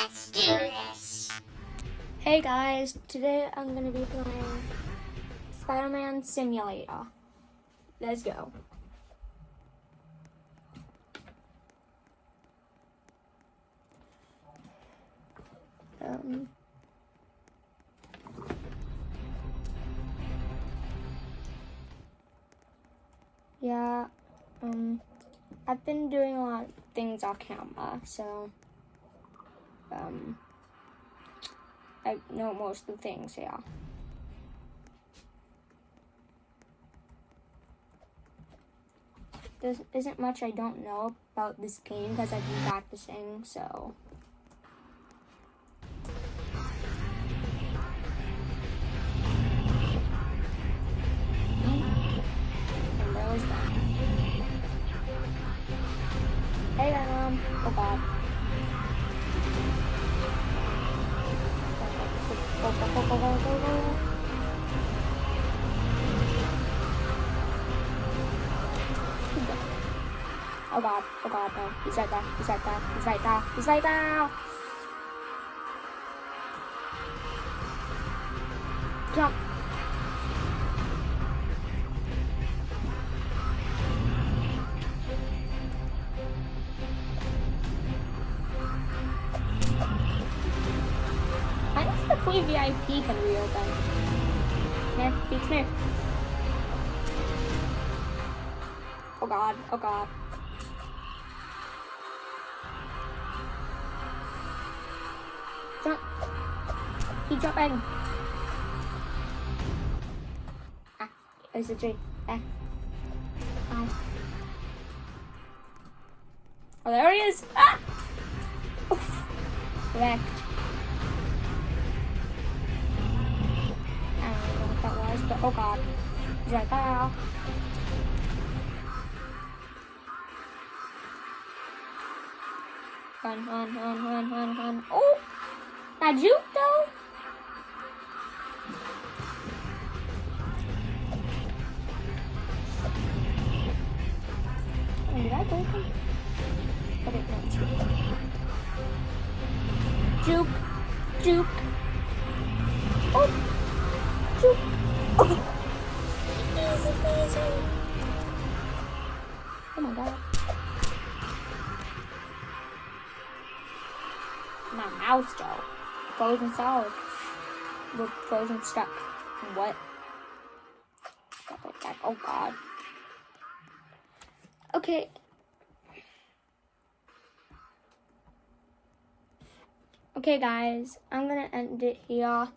Let's do this. Hey guys, today I'm gonna be playing Spider-Man Simulator. Let's go. Um, yeah, um, I've been doing a lot of things off camera, so, um, I know most of the things, yeah. There isn't much I don't know about this game because I've been practicing, so. Hey, Venom. Oh, God. Go, go, go, go, go, go. Oh god, oh god, no. He's right there, he's right there, he's right there, he's right there! Jump! Queen VIP can reopen. Yeah, beats me. Oh god, oh god. Jump. Keep jumping. Ah, there's a tree. Ah. Ow. Oh, there he is. Ah! Oof. Wrecked. But oh god. He's right there. Run, run, run, run, run, run. Oh! That juke though? Oh, did I break him? But it went Juke. Juke. Oh! Juke. Oh! My god. My mouse though. Frozen solid. With frozen stuck. What? Oh god. Okay. Okay guys, I'm gonna end it here.